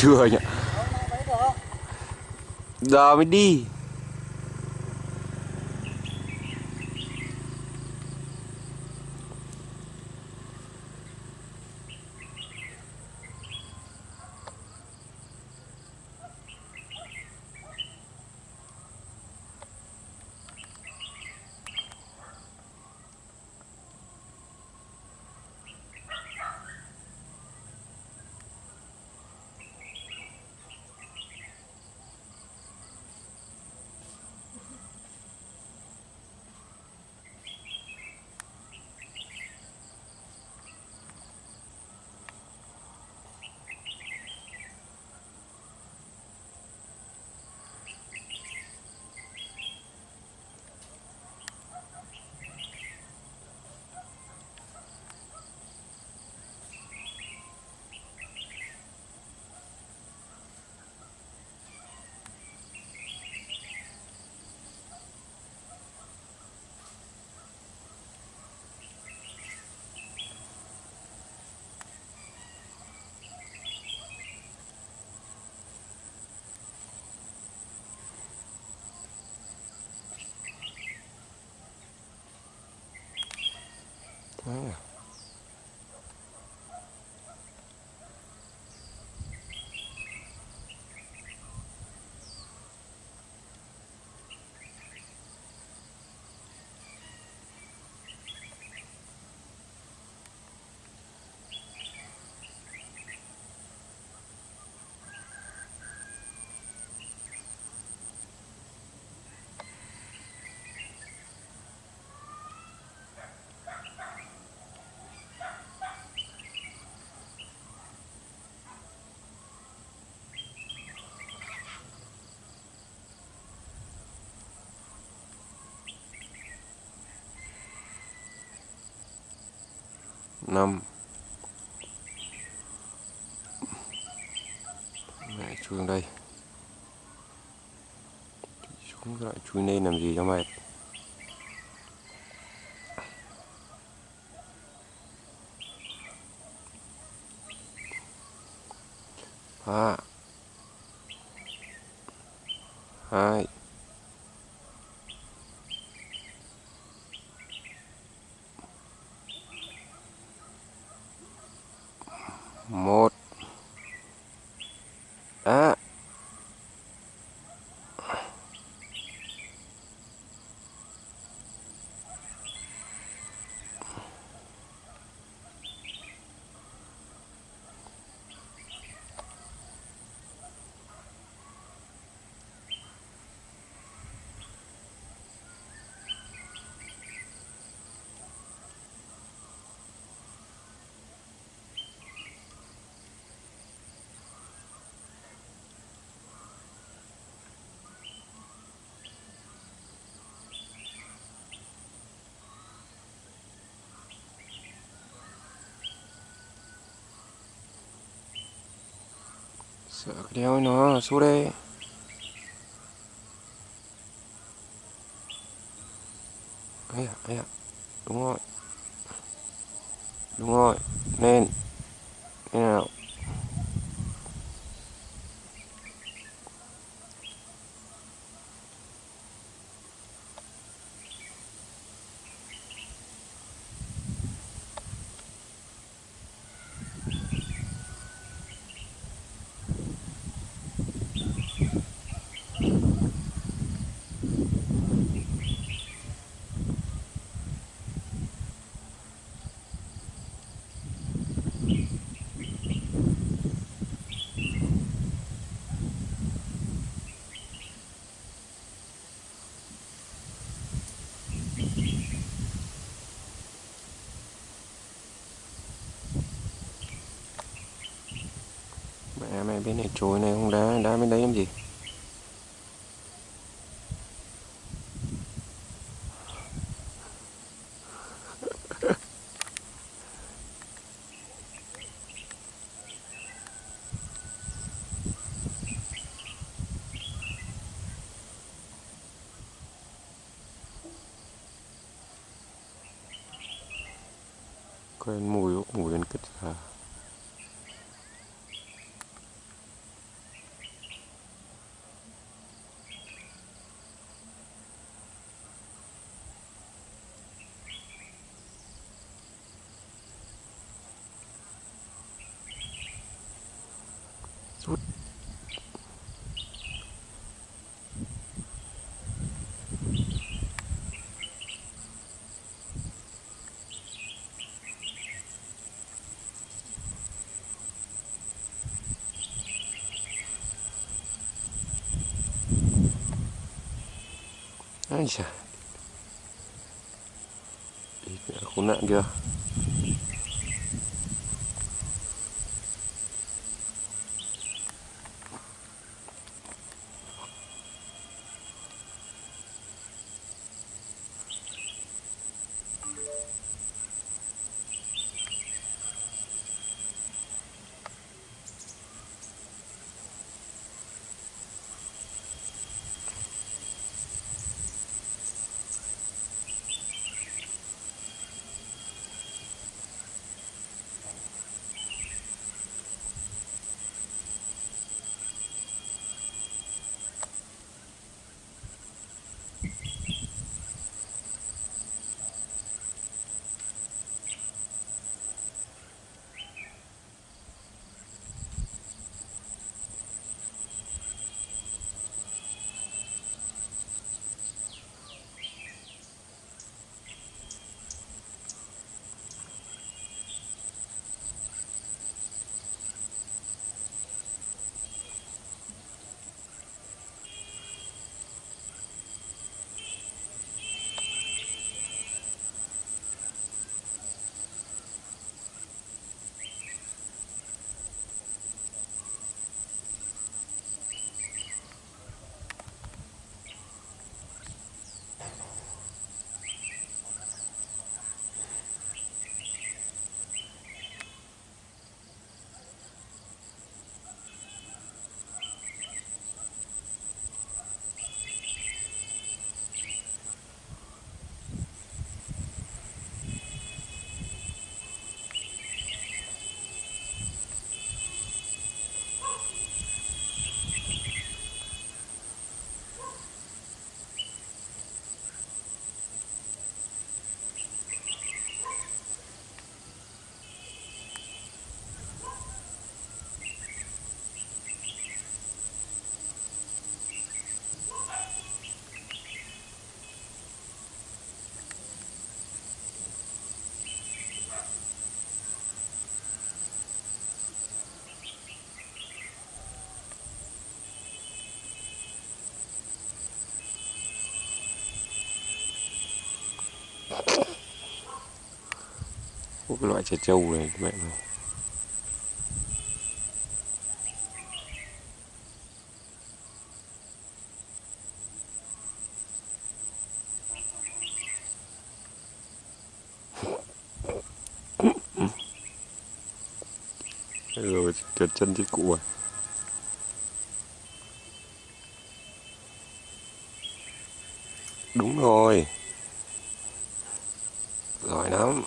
chưa nhỉ giờ mới đi. Ah. 5 mẹ chuông đây. Chúng lại chui lên làm gì cho mệt. Sợ cái đéo nó xuống đây ấy à, ấy à. đúng rồi đúng rồi nên thế nào bên này trồi này không đá đá bên đấy làm gì? Quên mùi mùi ăn kích à Rút. Ây da. Đi kìa, khốn nạn kìa. Có cái loại trẻ trâu này mẹ này rồi trượt cụ rồi đúng rồi. I know.